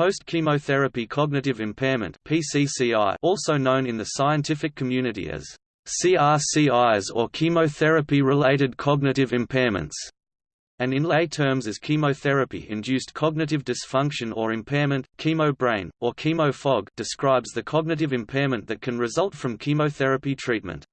Post-chemotherapy cognitive impairment PCCI, also known in the scientific community as CRCIs or chemotherapy-related cognitive impairments, and in lay terms as chemotherapy-induced cognitive dysfunction or impairment, chemo-brain, or chemo-fog describes the cognitive impairment that can result from chemotherapy treatment.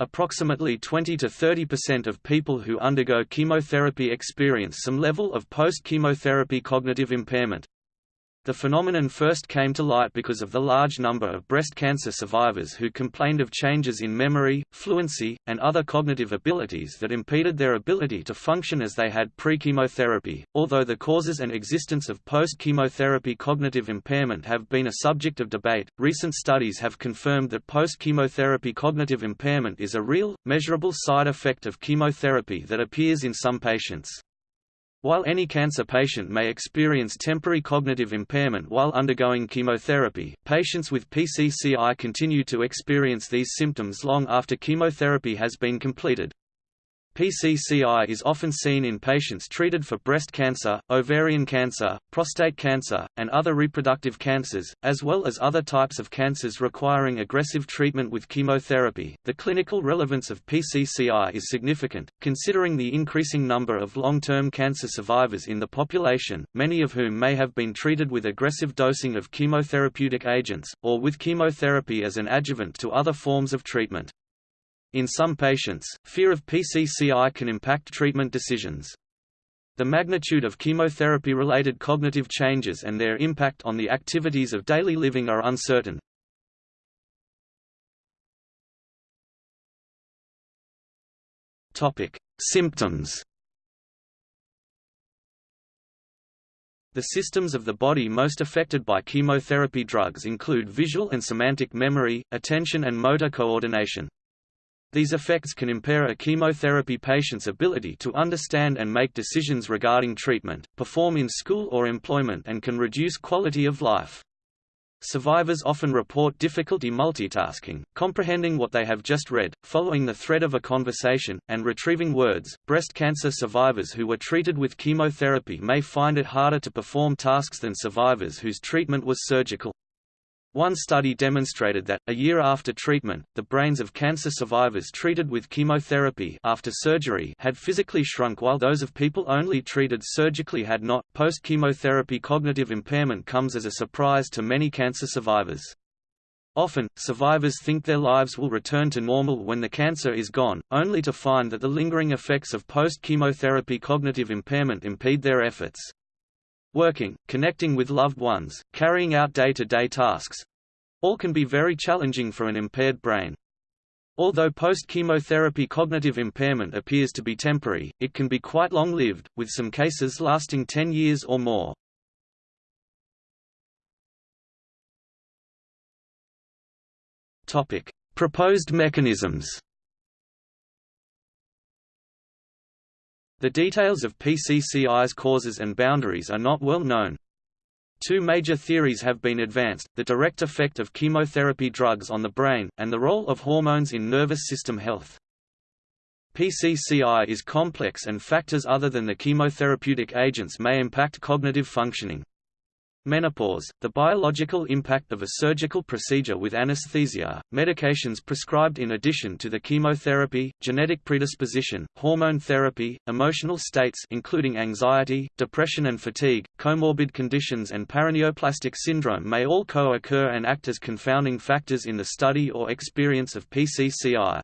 Approximately 20 to 30% of people who undergo chemotherapy experience some level of post-chemotherapy cognitive impairment. The phenomenon first came to light because of the large number of breast cancer survivors who complained of changes in memory, fluency, and other cognitive abilities that impeded their ability to function as they had pre-chemotherapy. Although the causes and existence of post-chemotherapy cognitive impairment have been a subject of debate, recent studies have confirmed that post-chemotherapy cognitive impairment is a real, measurable side effect of chemotherapy that appears in some patients. While any cancer patient may experience temporary cognitive impairment while undergoing chemotherapy, patients with PCCI continue to experience these symptoms long after chemotherapy has been completed. PCCI is often seen in patients treated for breast cancer, ovarian cancer, prostate cancer, and other reproductive cancers, as well as other types of cancers requiring aggressive treatment with chemotherapy. The clinical relevance of PCCI is significant, considering the increasing number of long term cancer survivors in the population, many of whom may have been treated with aggressive dosing of chemotherapeutic agents, or with chemotherapy as an adjuvant to other forms of treatment. In some patients, fear of PCCI can impact treatment decisions. The magnitude of chemotherapy-related cognitive changes and their impact on the activities of daily living are uncertain. Topic: Symptoms. The systems of the body most affected by chemotherapy drugs include visual and semantic memory, attention and motor coordination. These effects can impair a chemotherapy patient's ability to understand and make decisions regarding treatment, perform in school or employment and can reduce quality of life. Survivors often report difficulty multitasking, comprehending what they have just read, following the thread of a conversation, and retrieving words. Breast cancer survivors who were treated with chemotherapy may find it harder to perform tasks than survivors whose treatment was surgical. One study demonstrated that, a year after treatment, the brains of cancer survivors treated with chemotherapy after surgery had physically shrunk while those of people only treated surgically had not. Post-chemotherapy cognitive impairment comes as a surprise to many cancer survivors. Often, survivors think their lives will return to normal when the cancer is gone, only to find that the lingering effects of post-chemotherapy cognitive impairment impede their efforts working, connecting with loved ones, carrying out day-to-day -day tasks. All can be very challenging for an impaired brain. Although post-chemotherapy cognitive impairment appears to be temporary, it can be quite long-lived, with some cases lasting 10 years or more. Proposed mechanisms The details of PCCI's causes and boundaries are not well known. Two major theories have been advanced, the direct effect of chemotherapy drugs on the brain, and the role of hormones in nervous system health. PCCI is complex and factors other than the chemotherapeutic agents may impact cognitive functioning. Menopause, the biological impact of a surgical procedure with anesthesia, medications prescribed in addition to the chemotherapy, genetic predisposition, hormone therapy, emotional states including anxiety, depression and fatigue, comorbid conditions and paraneoplastic syndrome may all co-occur and act as confounding factors in the study or experience of PCCI.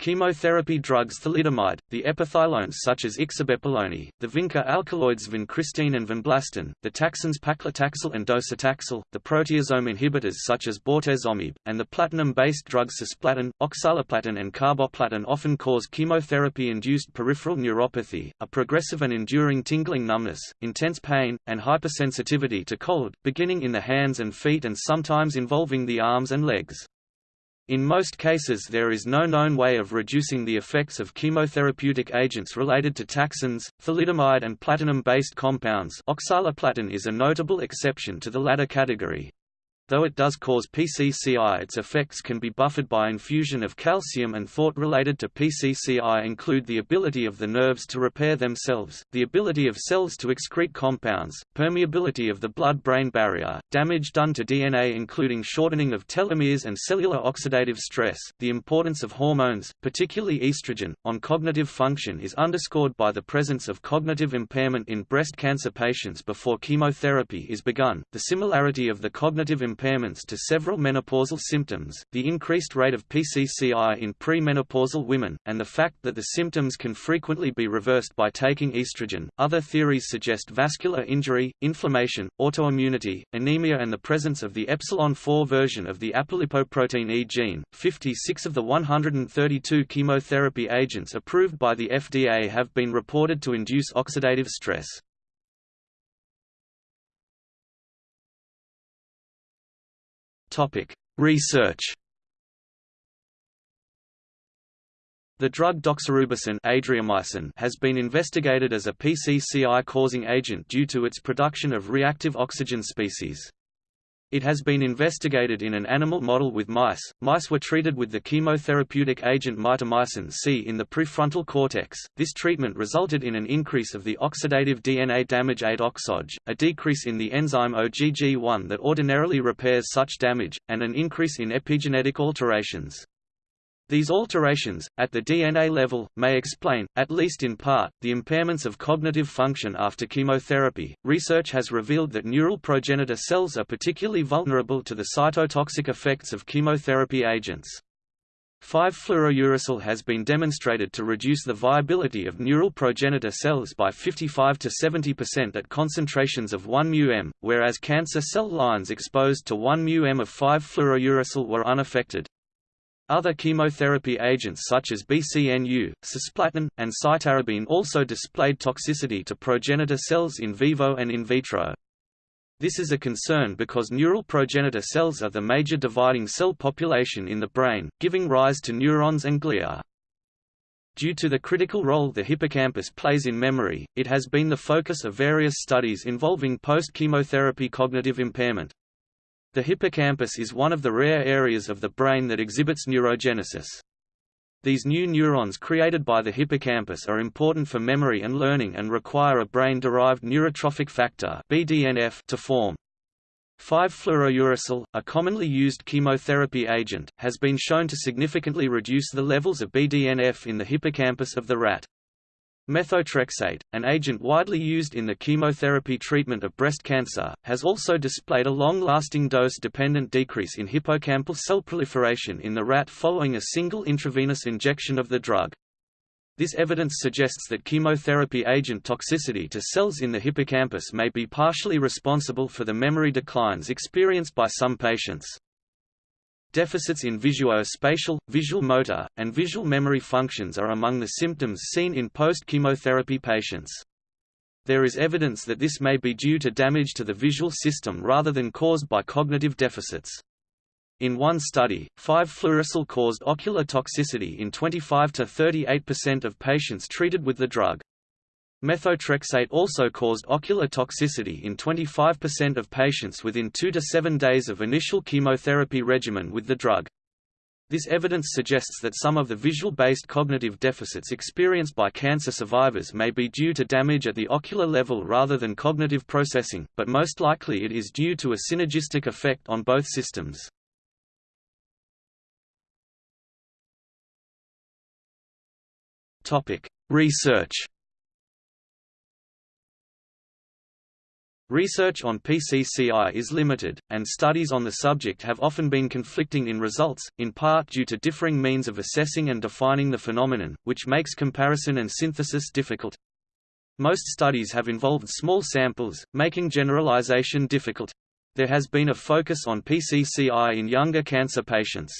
Chemotherapy drugs thalidomide, the epothilones such as ixabepilone, the vinca alkaloids vincristine and vinblastine, the taxanes paclitaxel and docetaxel, the proteasome inhibitors such as bortezomib, and the platinum-based drugs cisplatin, oxaliplatin and carboplatin often cause chemotherapy-induced peripheral neuropathy, a progressive and enduring tingling numbness, intense pain, and hypersensitivity to cold, beginning in the hands and feet and sometimes involving the arms and legs. In most cases there is no known way of reducing the effects of chemotherapeutic agents related to taxanes, thalidomide and platinum-based compounds oxaliplatin is a notable exception to the latter category. Though it does cause PCCI its effects can be buffered by infusion of calcium and thought related to PCCI include the ability of the nerves to repair themselves, the ability of cells to excrete compounds, permeability of the blood-brain barrier, damage done to DNA including shortening of telomeres and cellular oxidative stress. The importance of hormones, particularly estrogen, on cognitive function is underscored by the presence of cognitive impairment in breast cancer patients before chemotherapy is begun, the similarity of the cognitive impairment impairments to several menopausal symptoms, the increased rate of PCCI in premenopausal women, and the fact that the symptoms can frequently be reversed by taking estrogen. Other theories suggest vascular injury, inflammation, autoimmunity, anemia, and the presence of the epsilon 4 version of the apolipoprotein E gene. 56 of the 132 chemotherapy agents approved by the FDA have been reported to induce oxidative stress. Topic: Research. The drug doxorubicin adriamycin has been investigated as a PCCI-causing agent due to its production of reactive oxygen species. It has been investigated in an animal model with mice. Mice were treated with the chemotherapeutic agent mitomycin C in the prefrontal cortex. This treatment resulted in an increase of the oxidative DNA damage 8-oxoge, a decrease in the enzyme OGG1 that ordinarily repairs such damage, and an increase in epigenetic alterations. These alterations, at the DNA level, may explain, at least in part, the impairments of cognitive function after chemotherapy. Research has revealed that neural progenitor cells are particularly vulnerable to the cytotoxic effects of chemotherapy agents. 5-fluorouracil has been demonstrated to reduce the viability of neural progenitor cells by 55 to 70% at concentrations of 1 μm, whereas cancer cell lines exposed to 1 μm of 5-fluorouracil were unaffected. Other chemotherapy agents such as BCNU, cisplatin, and cytarabine also displayed toxicity to progenitor cells in vivo and in vitro. This is a concern because neural progenitor cells are the major dividing cell population in the brain, giving rise to neurons and glia. Due to the critical role the hippocampus plays in memory, it has been the focus of various studies involving post-chemotherapy cognitive impairment. The hippocampus is one of the rare areas of the brain that exhibits neurogenesis. These new neurons created by the hippocampus are important for memory and learning and require a brain-derived neurotrophic factor (BDNF) to form. 5-fluorouracil, a commonly used chemotherapy agent, has been shown to significantly reduce the levels of BDNF in the hippocampus of the rat. Methotrexate, an agent widely used in the chemotherapy treatment of breast cancer, has also displayed a long-lasting dose-dependent decrease in hippocampal cell proliferation in the rat following a single intravenous injection of the drug. This evidence suggests that chemotherapy agent toxicity to cells in the hippocampus may be partially responsible for the memory declines experienced by some patients. Deficits in visuospatial, visual motor, and visual memory functions are among the symptoms seen in post-chemotherapy patients. There is evidence that this may be due to damage to the visual system rather than caused by cognitive deficits. In one study, 5-fluorouracil caused ocular toxicity in 25 to 38% of patients treated with the drug. Methotrexate also caused ocular toxicity in 25% of patients within 2 to 7 days of initial chemotherapy regimen with the drug. This evidence suggests that some of the visual-based cognitive deficits experienced by cancer survivors may be due to damage at the ocular level rather than cognitive processing, but most likely it is due to a synergistic effect on both systems. Research Research on PCCI is limited, and studies on the subject have often been conflicting in results, in part due to differing means of assessing and defining the phenomenon, which makes comparison and synthesis difficult. Most studies have involved small samples, making generalization difficult. There has been a focus on PCCI in younger cancer patients.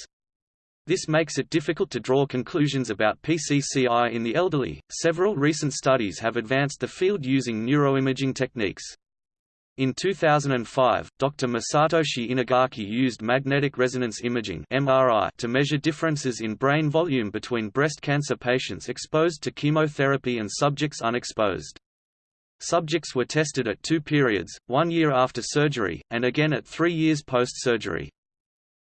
This makes it difficult to draw conclusions about PCCI in the elderly. Several recent studies have advanced the field using neuroimaging techniques. In 2005, Dr. Masatoshi Inagaki used magnetic resonance imaging (MRI) to measure differences in brain volume between breast cancer patients exposed to chemotherapy and subjects unexposed. Subjects were tested at two periods, one year after surgery, and again at three years post-surgery.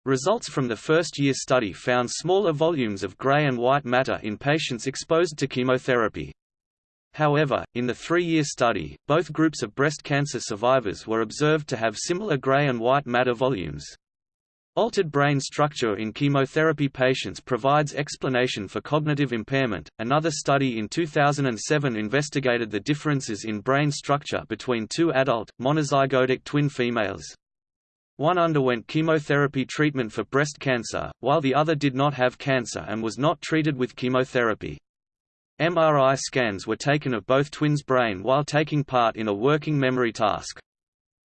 Results from the first-year study found smaller volumes of gray and white matter in patients exposed to chemotherapy. However, in the three-year study, both groups of breast cancer survivors were observed to have similar gray and white matter volumes. Altered brain structure in chemotherapy patients provides explanation for cognitive impairment. Another study in 2007 investigated the differences in brain structure between two adult, monozygotic twin females. One underwent chemotherapy treatment for breast cancer, while the other did not have cancer and was not treated with chemotherapy. MRI scans were taken of both twins' brain while taking part in a working memory task.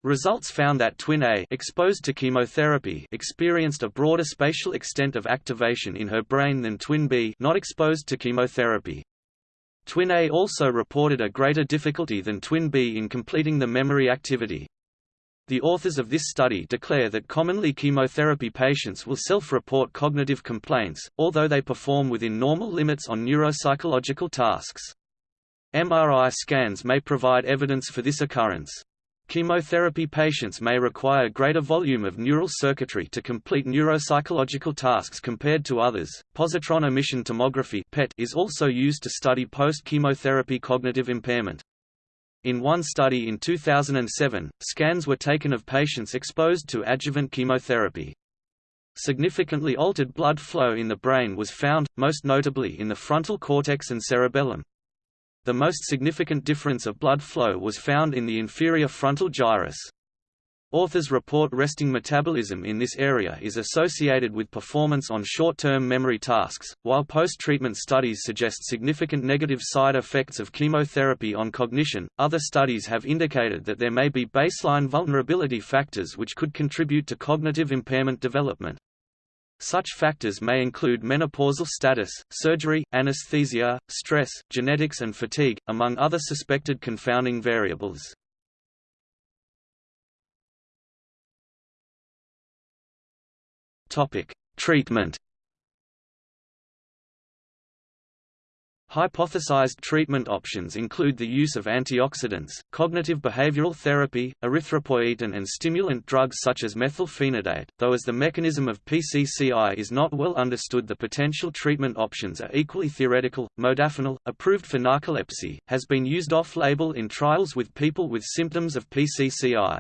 Results found that twin A exposed to chemotherapy experienced a broader spatial extent of activation in her brain than twin B not exposed to chemotherapy. Twin A also reported a greater difficulty than twin B in completing the memory activity. The authors of this study declare that commonly chemotherapy patients will self-report cognitive complaints, although they perform within normal limits on neuropsychological tasks. MRI scans may provide evidence for this occurrence. Chemotherapy patients may require greater volume of neural circuitry to complete neuropsychological tasks compared to others. Positron emission tomography (PET) is also used to study post-chemotherapy cognitive impairment. In one study in 2007, scans were taken of patients exposed to adjuvant chemotherapy. Significantly altered blood flow in the brain was found, most notably in the frontal cortex and cerebellum. The most significant difference of blood flow was found in the inferior frontal gyrus. Authors report resting metabolism in this area is associated with performance on short-term memory tasks, while post-treatment studies suggest significant negative side effects of chemotherapy on cognition. Other studies have indicated that there may be baseline vulnerability factors which could contribute to cognitive impairment development. Such factors may include menopausal status, surgery, anesthesia, stress, genetics and fatigue, among other suspected confounding variables. Treatment Hypothesized treatment options include the use of antioxidants, cognitive behavioral therapy, erythropoietin and stimulant drugs such as methylphenidate, though as the mechanism of PCCI is not well understood the potential treatment options are equally theoretical. Modafinil, approved for narcolepsy, has been used off-label in trials with people with symptoms of PCCI.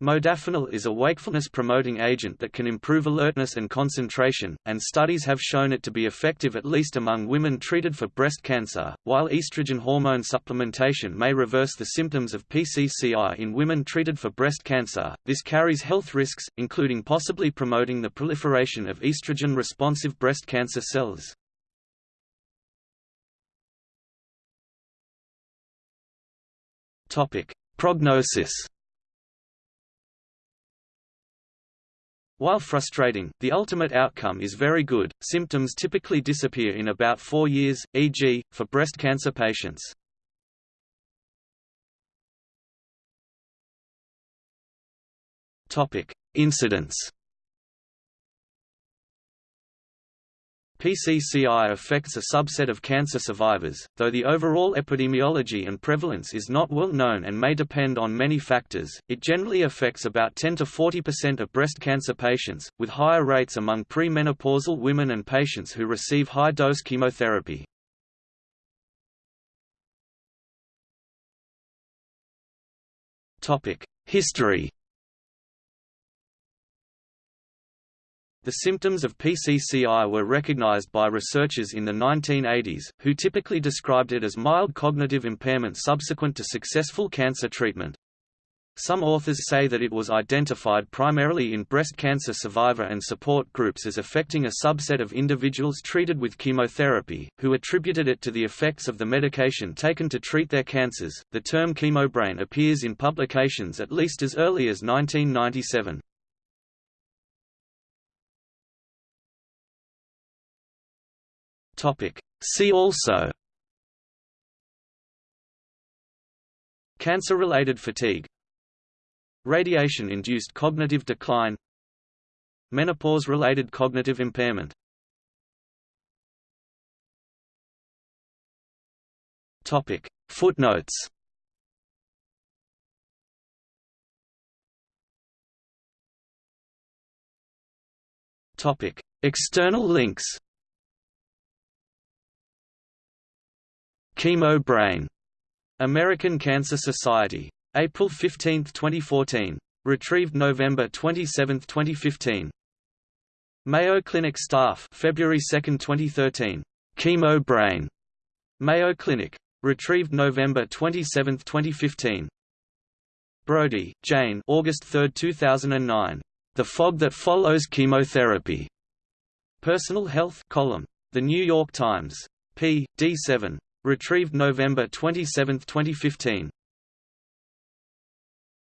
Modafinil is a wakefulness-promoting agent that can improve alertness and concentration, and studies have shown it to be effective at least among women treated for breast cancer. While estrogen hormone supplementation may reverse the symptoms of PCCI in women treated for breast cancer, this carries health risks, including possibly promoting the proliferation of estrogen-responsive breast cancer cells. Topic: Prognosis While frustrating, the ultimate outcome is very good. Symptoms typically disappear in about four years, e.g., for breast cancer patients. Topic: Incidence. PCCI affects a subset of cancer survivors, though the overall epidemiology and prevalence is not well known and may depend on many factors. It generally affects about 10 to 40% of breast cancer patients, with higher rates among premenopausal women and patients who receive high-dose chemotherapy. Topic: History The symptoms of PCCI were recognized by researchers in the 1980s, who typically described it as mild cognitive impairment subsequent to successful cancer treatment. Some authors say that it was identified primarily in breast cancer survivor and support groups as affecting a subset of individuals treated with chemotherapy, who attributed it to the effects of the medication taken to treat their cancers. The term chemobrain appears in publications at least as early as 1997. Topic. See also Cancer-related fatigue Radiation-induced cognitive decline Menopause-related cognitive impairment Topic. Footnotes Topic. External links Chemo Brain. American Cancer Society. April 15, 2014. Retrieved November 27, 2015. Mayo Clinic staff February 2, 2013. Chemo Brain. Mayo Clinic. Retrieved November 27, 2015. Brody, Jane August 3, 2009. The Fog That Follows Chemotherapy. Personal Health column. The New York Times. p. d7. Retrieved November 27, 2015.